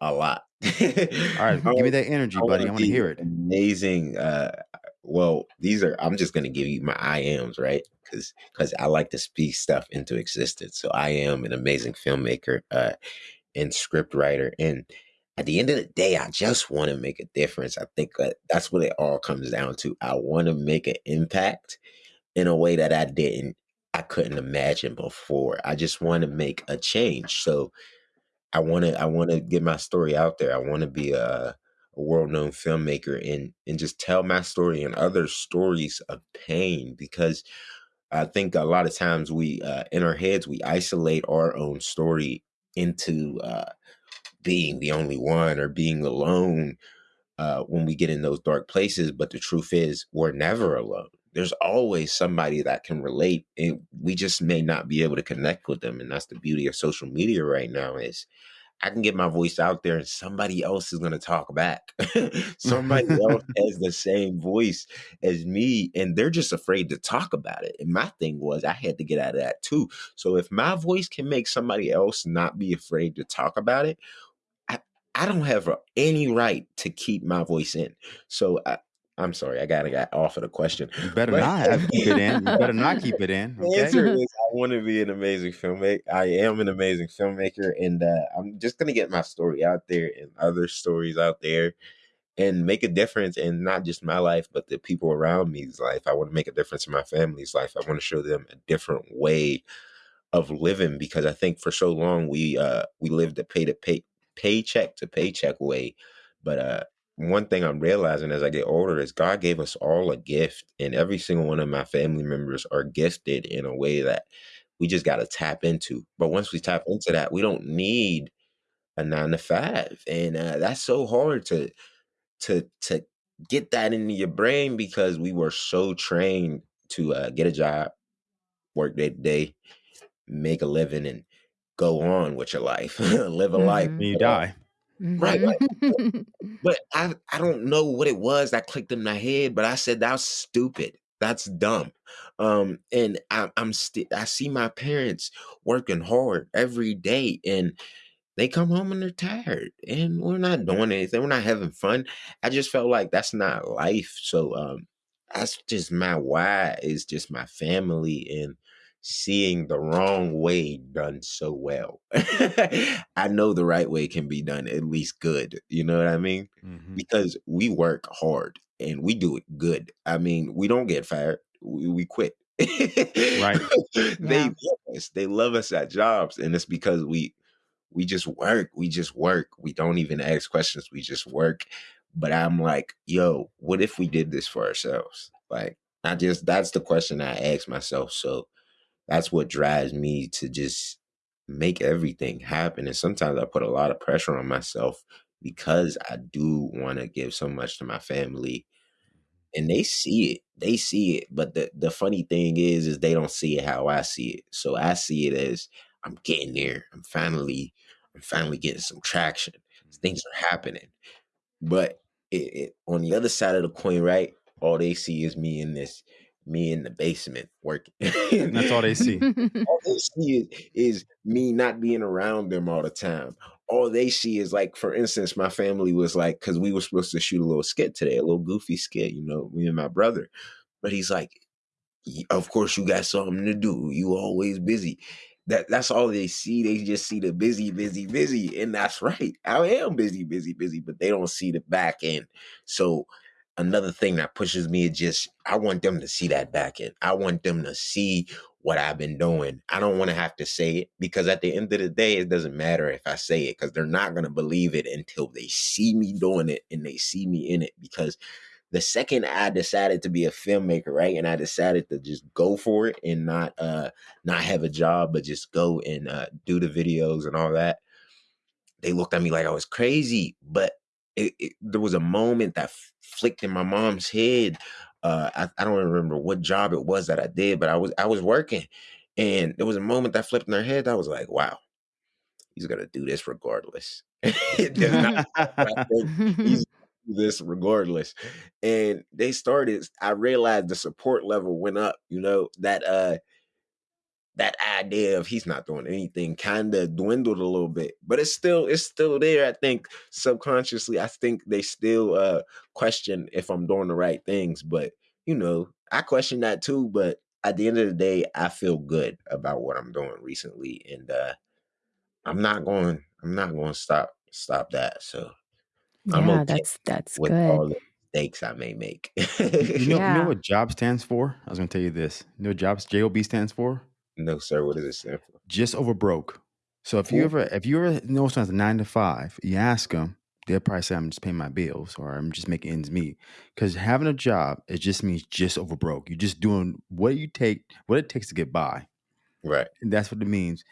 a lot. (laughs) All right, give me that energy, I buddy. I want to hear it. amazing, uh, well, these are I'm just gonna give you my I ams, right? Because because I like to speak stuff into existence. So I am an amazing filmmaker, uh, and script writer, and at the end of the day, I just wanna make a difference. I think that that's what it all comes down to. I wanna make an impact in a way that I didn't I couldn't imagine before. I just wanna make a change. So I wanna I wanna get my story out there. I wanna be a a world-known filmmaker and and just tell my story and other stories of pain because I think a lot of times we uh, in our heads we isolate our own story into uh, being the only one or being alone uh, when we get in those dark places. But the truth is, we're never alone. There's always somebody that can relate, and we just may not be able to connect with them. And that's the beauty of social media right now is I can get my voice out there and somebody else is going to talk back. (laughs) somebody else (laughs) has the same voice as me and they're just afraid to talk about it. And my thing was I had to get out of that too. So if my voice can make somebody else not be afraid to talk about it, I, I don't have any right to keep my voice in. So I, I'm sorry, I gotta get off of the question. You better But- not keep it in. You better not keep it in. (laughs) the answer is I want to be an amazing filmmaker. I am an amazing filmmaker, and uh, I'm just gonna get my story out there and other stories out there, and make a difference in not just my life, but the people around me's life. I want to make a difference in my family's life. I want to show them a different way of living because I think for so long we uh we lived a pay to pay paycheck to paycheck way, but uh one thing I'm realizing as I get older is God gave us all a gift, and every single one of my family members are gifted in a way that we just got to tap into. But once we tap into that, we don't need a nine to five, and uh, that's so hard to to to get that into your brain because we were so trained to uh, get a job, work day to day, make a living, and go on with your life, (laughs) live a life. Mhm. When you die. Right. Mhm. (laughs) But I I don't know what it was that clicked in my head, but I said that's stupid. That's dumb. Um, and I, I'm still I see my parents working hard every day, and they come home and they're tired, and we're not doing anything. We're not having fun. I just felt like that's not life. So um, that's just my why is just my family and seeing the wrong way done so well. (laughs) I know the right way can be done at least good. You know what I mean? Mhm. because we work hard and we do it good. I mean, we don't get fired. We, we quit. (laughs) Right. they Yeah. love us. They love us at jobs, and it's because we we just work. We just work. We don't even ask questions. We just work. But I'm like, yo, what if we did this for ourselves? Like, I just that's the question I ask myself. So that's what drives me to just make everything happen. And sometimes I put a lot of pressure on myself because I do want to give so much to my family. And they see it. They see it. But the, the funny thing is, is they don't see it how I see it. So I see it as I'm getting there. I'm finally, I'm finally getting some traction. Mm-hmm. Things are happening. But it, it, on the other side of the coin, right? All they see is me in this, me in the basement working. (laughs) That's all they see. all (laughs) they see is, is me not being around them all the time. All they see is like, for instance, my family was like, because we were supposed to shoot a little skit today, a little goofy skit, you know, me and my brother. But he's like, of course you got something to do. You always busy. That that's all they see. They just see the busy, busy, busy, and that's right. I am busy, busy, busy, but they don't see the back end. So another thing that pushes me is just I want them to see that back end. I want them to see what I've been doing. I don't want to have to say it because at the end of the day, it doesn't matter if I say it because they're not going to believe it until they see me doing it and they see me in it. Because the second I decided to be a filmmaker, right, and I decided to just go for it and not uh not have a job, but just go and uh, do the videos and all that, they looked at me like I was crazy. But it, it, there was a moment that flicked in my mom's head. Uh, I, I don't remember what job it was that I did, but I was I was working, and there was a moment that flipped in her head. I was like, "Wow, he's gonna do this regardless." (laughs) not (laughs) he's do this regardless. And they started, I realized the support level went up, you know, that uh that idea of he's not doing anything kind of dwindled a little bit but it's still it's still there i think subconsciously i think they still uh question if i'm doing the right things but you know i question that too but at the end of the day i feel good about what i'm doing recently and uh i'm not going i'm not going to stop stop that so i'm Yeah, okay that's that's with all good. the mistakes i may make You, you know, you know what job stands for? I was gonna tell you this. You know what jobs job stands for? No sir what does it stand for Just over broke. So if you Ooh, ever if you ever know someone's a nine to five, you ask them, they'll probably say, "I'm just paying my bills" or "I'm just making ends meet." Because having a job, it just means just over broke. You're just doing what you take, what it takes to get by, right and that's what it means.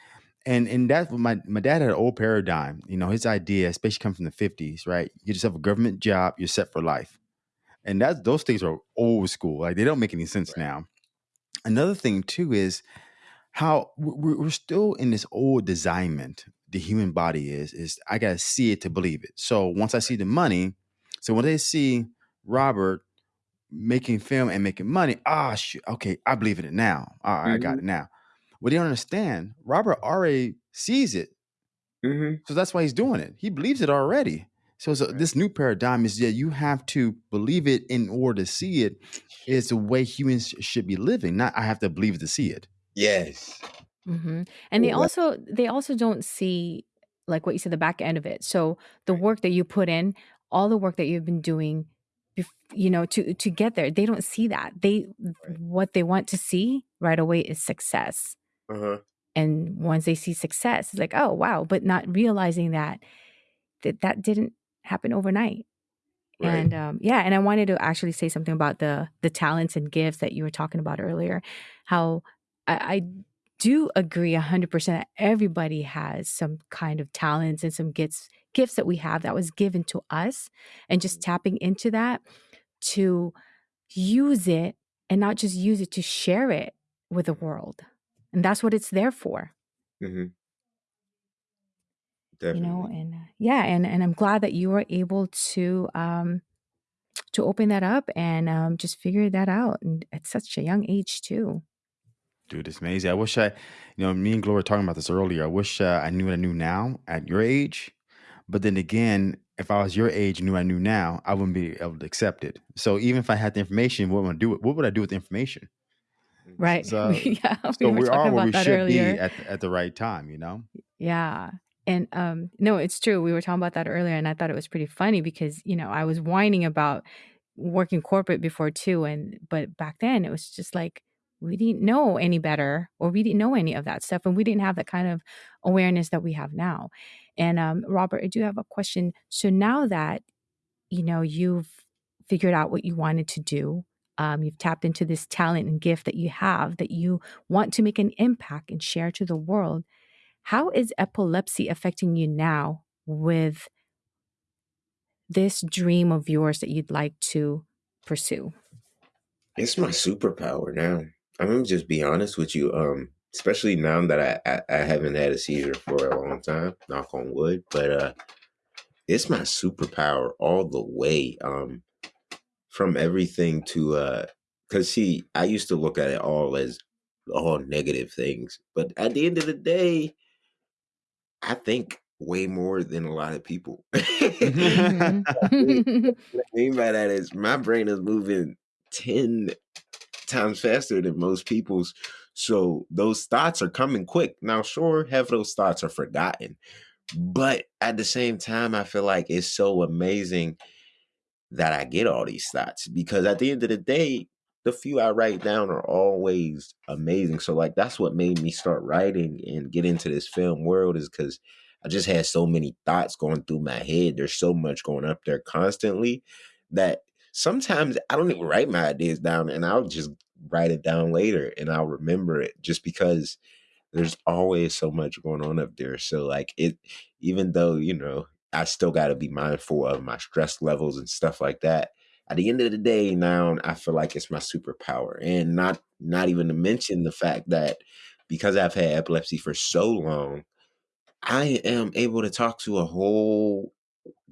And and that's what my my dad had an old paradigm. You know, his idea, especially coming from the '50s, right? You get yourself a government job, you're set for life, and that's those things are old school. Like they don't make any sense right now. Another thing too is how we're, we're still in this old designment the human body is is i gotta see it to believe it. So once i see the money so when they see robert making film and making money ah shoot, okay i believe in it now. All right i got hmm it now. What they don't understand robert already sees it. Hmm so that's why he's doing it. He believes it already. So, so right. this new paradigm is that you have to believe it in order to see it is the way humans should be living not i have to believe it to see it yes hmm And they also they also don't see like what you said the back end of it. So the work that you put in, all the work that you've been doing, bef- you know, to to get there, they don't see that. They right what they want to see right away is success. uh-huh And once they see success, it's like, oh wow, but not realizing that that that didn't happen overnight. right And um, yeah, and I wanted to actually say something about the the talents and gifts that you were talking about earlier. How I, I do agree hundred percent. That everybody has some kind of talents and some gifts gifts that we have that was given to us, and just tapping into that to use it and not just use it to share it with the world, and that's what it's there for. Hmm you know and uh, yeah and and i'm glad that you were able to um to open that up and um just figure that out and at such a young age too Dude, it's amazing. I wish I, you know, me and Gloria were talking about this earlier. I wish uh, I knew what I knew now at your age. But then again, if I was your age, and knew I knew now, I wouldn't be able to accept it. So even if I had the information, what would I do? What would I do with the information? Right So, (laughs) yeah we so were we are talking where we about that should be at the, at the right time. You know. yeah and um no it's true we were talking about that earlier and i thought it was pretty funny because you know i was whining about working corporate before too and but back then it was just like we didn't know any better or we didn't know any of that stuff and we didn't have that kind of awareness that we have now. And um robert i do have a question. So now that you know you've figured out what you wanted to do um, you've tapped into this talent and gift that you have that you want to make an impact and share to the world how is epilepsy affecting you now with this dream of yours that you'd like to pursue? It's my superpower now i'm gonna just be honest with you um especially now that I, I i haven't had a seizure for a long time knock on wood but uh it's my superpower all the way um from everything to uh because see i used to look at it all as all negative things but at the end of the day i think way more than a lot of people (laughs) hmm What I mean by that is my brain is moving 10 times faster than most people's. So those thoughts are coming quick. Now, sure, half those thoughts are forgotten. But at the same time, I feel like it's so amazing that I get all these thoughts because at the end of the day, the few I write down are always amazing. So like that's what made me start writing and get into this film world is because I just had so many thoughts going through my head. There's so much going up there constantly that sometimes I don't even write my ideas down and I'll just write it down later and I'll remember it just because there's always so much going on up there. So like it even though, you know, I still gotta be mindful of my stress levels and stuff like that. At the end of the day, now I feel like it's my superpower. And not not even to mention the fact that because I've had epilepsy for so long, I am able to talk to a whole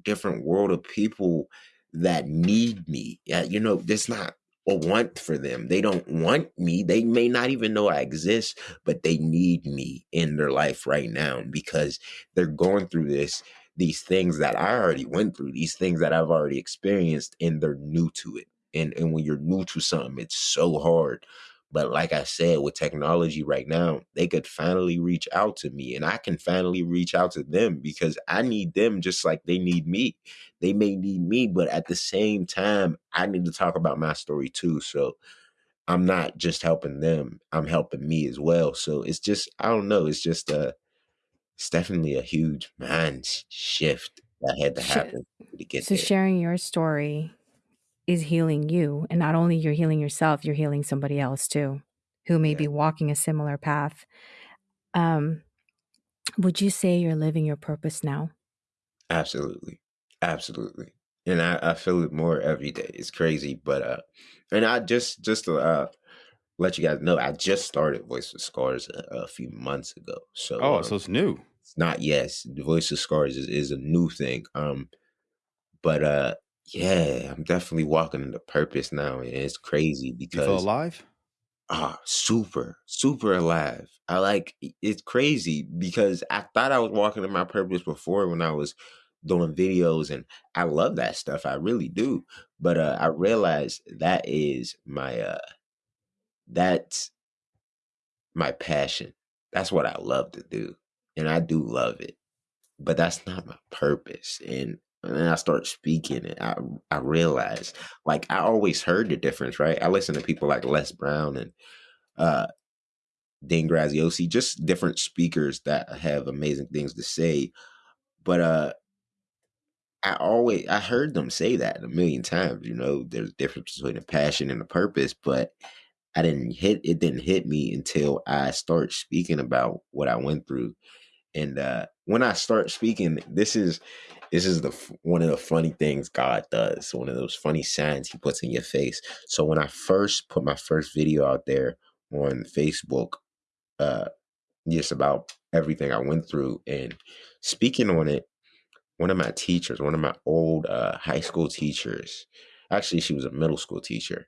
different world of people that need me. Yeah, you know, there's not a want for them. They don't want me. They may not even know I exist, but they need me in their life right now because they're going through this these things that I already went through, these things that I've already experienced, and they're new to it. And and when you're new to something, it's so hard. But like I said, with technology right now, they could finally reach out to me and I can finally reach out to them because I need them just like they need me. They may need me, but at the same time, I need to talk about my story too. So I'm not just helping them, I'm helping me as well. So it's just, I don't know, it's just a, it's definitely a huge mind shift that had to happen to get so there. sharing your story is healing you, and not only you're healing yourself, you're healing somebody else too, who may Yeah. be walking a similar path. Um, would you say you're living your purpose now? Absolutely. Absolutely. And I, I feel it more every day. It's crazy. But uh and I just just to uh let you guys know, I just started Voice of Scars a, a few months ago. So Oh, um, so it's new. it's not yes, the Voice of Scars is, is a new thing. Um but uh yeah, I'm definitely walking into purpose now and it's crazy You feel because alive? Ah, super, super alive. I like it's crazy because I thought I was walking in my purpose before when I was doing videos and I love that stuff. I really do. But uh I realized that is my uh that's my passion. That's what I love to do. And I do love it. But that's not my purpose. And and then I start speaking and I I realize like I always heard the difference, right? I listen to people like Les Brown and uh Dean Graziosi, just different speakers that have amazing things to say. But uh I always I heard them say that a million times, you know, there's a difference between a passion and a purpose, but I didn't hit it didn't hit me until I start speaking about what I went through. And uh when I start speaking, this is this is the one of the funny things God does, one of those funny signs he puts in your face. So when I first put my first video out there on Facebook, uh just about everything I went through and speaking on it. One of my teachers, one of my old uh, high school teachers, actually, she was a middle school teacher,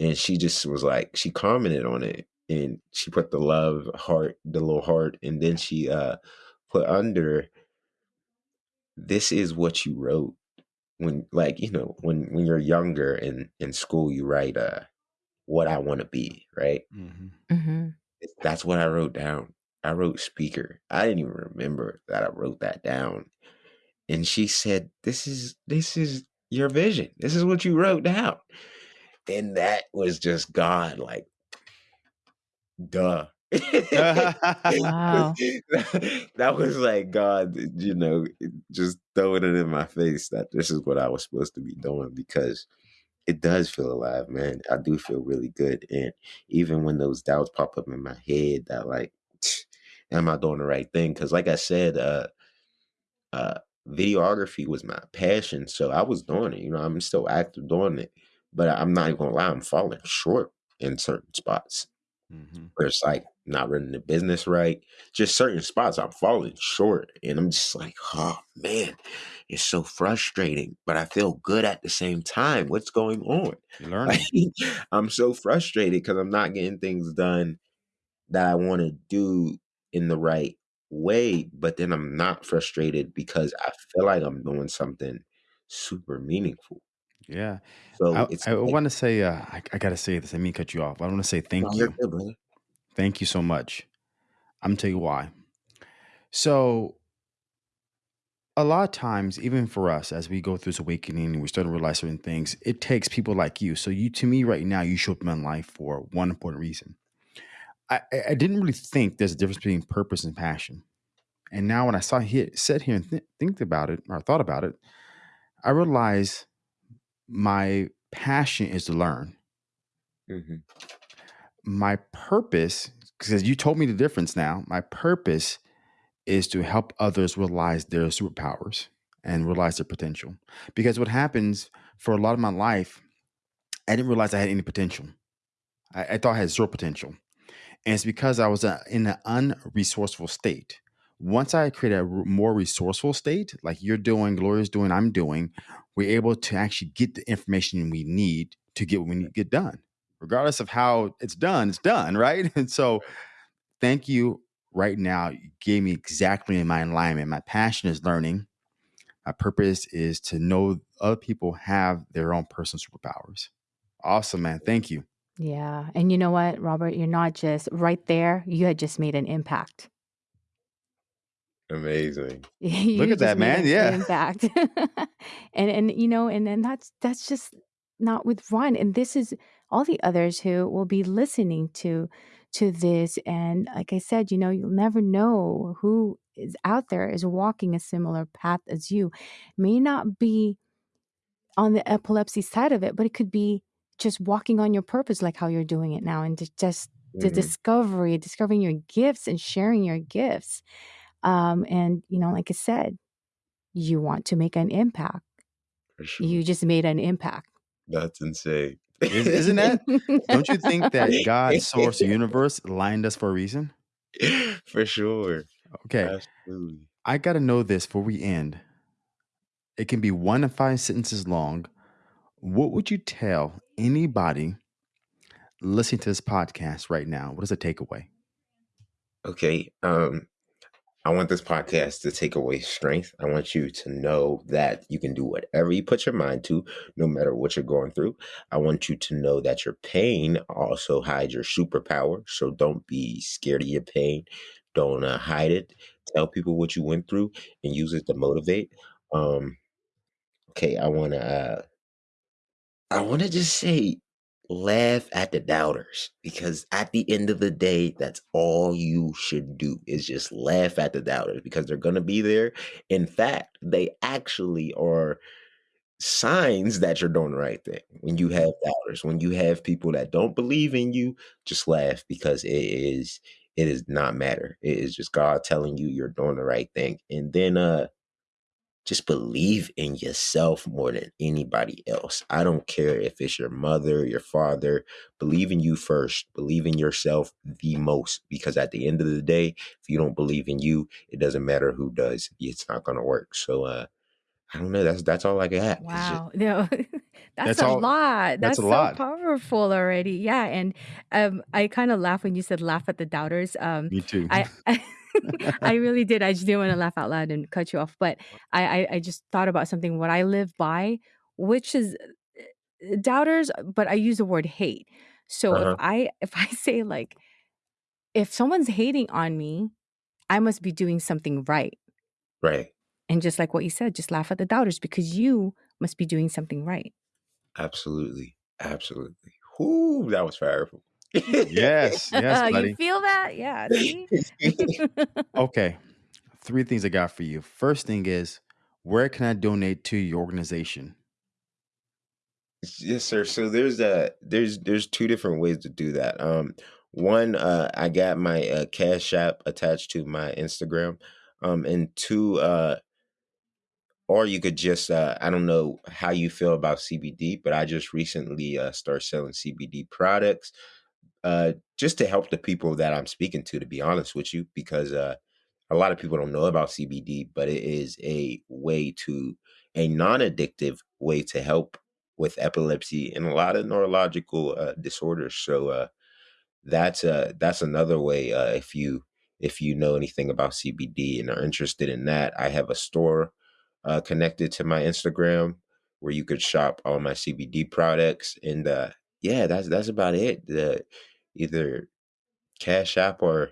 and she just was like, she commented on it and she put the love heart, the little heart, and then she uh, put under, this is what you wrote when, like, you know, when when you're younger in in school, you write uh, what I want to be, right? hmm Mm-hmm. That's what I wrote down. I wrote speaker. I didn't even remember that I wrote that down. And she said, "This is this is your vision. This is what you wrote down." And that was just God, like, duh. Wow. (laughs) that was like God, you know, just throwing it in my face that this is what I was supposed to be doing because it does feel alive, man. I do feel really good. And even when those doubts pop up in my head that like, (sniffs) am I doing the right thing? Because like I said, uh uh videography was my passion. So I was doing it. You know, I'm still active doing it. But I'm not even gonna lie, I'm falling short in certain spots hmm where it's like not running the business right. Just certain spots I'm falling short. And I'm just like, oh man, it's so frustrating. But I feel good at the same time. What's going on? (laughs) Like. I'm so frustrated because I'm not getting things done that I want to do in the right way. But then I'm not frustrated because I feel like I'm doing something super meaningful. Yeah. So I, it's I like, want to say, uh, I, I got to say this. I mean, cut you off. I want to say thank you. good. Thank you so much. I'm going to tell you why. So, a lot of times, even for us, as we go through this awakening and we start to realize certain things, it takes people like you. So, you, to me, right now, you show up in my life for one important reason. I, I didn't really think there's a difference between purpose and passion. And now, when I saw here, sit here and th- think about it or thought about it, I realized my passion is to learn. hmm My purpose, because you told me the difference now, my purpose is to help others realize their superpowers and realize their potential. Because what happens for a lot of my life, I didn't realize I had any potential. I, I thought I had zero potential. And it's because I was uh, in an unresourceful state. Once I create a more resourceful state, like you're doing, Gloria's doing, I'm doing, we're able to actually get the information we need to get what we need to get done. Regardless of how it's done, it's done, (laughs) right? And so thank you right now. You gave me exactly in my alignment. My passion is learning. My purpose is to know other people have their own personal superpowers. Awesome, man. Thank you. Yeah. And you know what, Robert? You're not just right there, you had just made an impact. Amazing. (laughs) Look at that, man. Yeah. impact. (laughs) and and you know, and and that's that's just not with Ron. And this is all the others who will be listening to to this. And like I said, you know, you'll never know who is out there is walking a similar path as you. May not be on the epilepsy side of it, but it could be just walking on your purpose, like how you're doing it now, and just, the Mhm. discovery, discovering your gifts and sharing your gifts. Um, and you know, like I said, you want to make an impact. For sure. You just made an impact. That's insane. (laughs) Is- (laughs) isn't that? Don't you think that (laughs) God, source, universe lined us for a reason? For sure. Okay. Absolutely. I got to know this before we end. It can be one to five sentences long. What would you tell anybody listening to this podcast right now? What is a takeaway? Okay. Um, I want this podcast to take away strength. I want you to know that you can do whatever you put your mind to, no matter what you're going through. I want you to know that your pain also hides your superpower. So don't be scared of your pain. Don't uh, hide it. Tell people what you went through and use it to motivate. Um, okay, I want to. Uh, I want to just say, laugh at the doubters because at the end of the day, that's all you should do is just laugh at the doubters because they're going to be there. In fact, they actually are signs that you're doing the right thing. When you have doubters, when you have people that don't believe in you, just laugh because it is it is not matter. It is just God telling you you're doing the right thing. And then uh just believe in yourself more than anybody else. I don't care if it's your mother, your father. Believe in you first. Believe in yourself the most because at the end of the day, if you don't believe in you, it doesn't matter who does. It's not going to work. So uh I don't know. That's that's all I got. It's just Wow. No, (laughs) that's, That's a all- lot. that's That's, a so lot. powerful already. Yeah. And um, I kind of laugh when you said laugh at the doubters. Um, Me too. I (laughs) I (laughs) (laughs) really did. I just didn't want to laugh out loud and cut you off, but I, I I just thought about something what I live by, which is uh, doubters, but I use the word hate. So Uh-huh. if I (laughs) if I say like if someone's hating on me, I must be doing something right. right. And just like what you said, just laugh at the doubters because you must be doing something right. Absolutely. Absolutely. Whoo, that was powerful. Yes, (laughs) yes, buddy. you feel that? Yeah. See? (laughs) (laughs) Okay. Three things I got for you. First thing is, where can I donate to your organization? Yes, sir. So there's a there's there's two different ways to do that. Um, one, uh, I got my uh, Cash App attached to my Instagram. Um, and two, uh, or you could just uh, I don't know how you feel about CBD, but I just recently uh, started selling CBD products, uh, just to help the people that I'm speaking to. To be honest with you, because uh, a lot of people don't know about CBD, but it is a way to a non-addictive way to help with epilepsy and a lot of neurological uh, disorders. So uh, that's uh, that's another way. Uh, if you if you know anything about CBD and are interested in that, I have a store uh, connected to my Instagram where you could shop all my CBD products. And uh, yeah, that's that's about it. The either Cash App or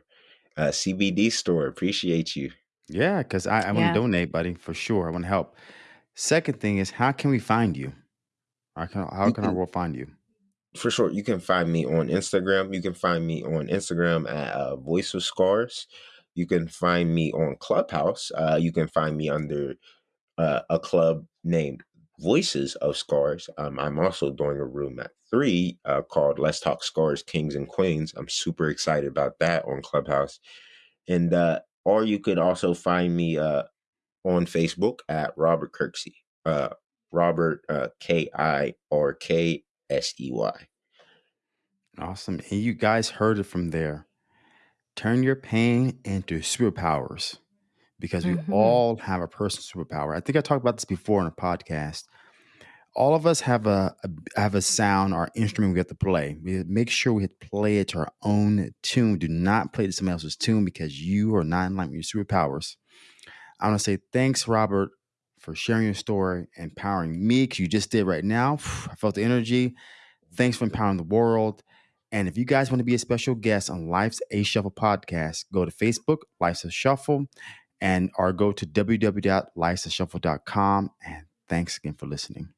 uh, CBD store. Appreciate you. Yeah, because I, I want Yeah. to donate, buddy, for sure. I want to help. Second thing is, how can we find you? How can, how You can our can- world find you? for sure you can find me on instagram you can find me on instagram at uh, voice of scars you can find me on clubhouse uh, you can find me under uh, a club named voices of scars um, i'm also doing a room at three uh, called let's talk scars kings and queens i'm super excited about that on clubhouse and uh, or you could also find me uh, on facebook at robert kirksey uh, robert uh, k-i-r-k S E Y. Awesome. And you guys heard it from there. Turn your pain into superpowers because we Mhm. all have a personal superpower. I think I talked about this before on a podcast. all of us have a, a have a sound or instrument we have to play. We make sure we play it to our own tune. Do not play to somebody else's tune because you are not in line with your superpowers. I want to say thanks, Robert, for sharing your story, empowering me, because you just did right now. (sighs) I felt the energy. Thanks for empowering the world. And if you guys want to be a special guest on Life's A Shuffle podcast, go to Facebook, Life's a Shuffle, and or go to www.lifesashuffle.com. And thanks again for listening.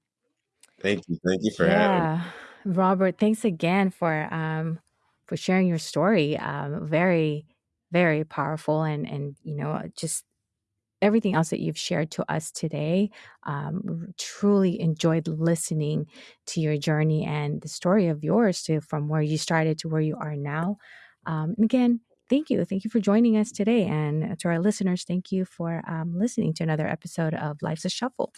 Thank you. Thank you for having me. Robert, thanks again for um for sharing your story. Um very, very powerful and and you know, just everything else that you've shared to us today. Um, truly enjoyed listening to your journey and the story of yours to from where you started to where you are now. Um, and again, thank you. Thank you for joining us today. And to our listeners, thank you for um, listening to another episode of Life's a Shuffle.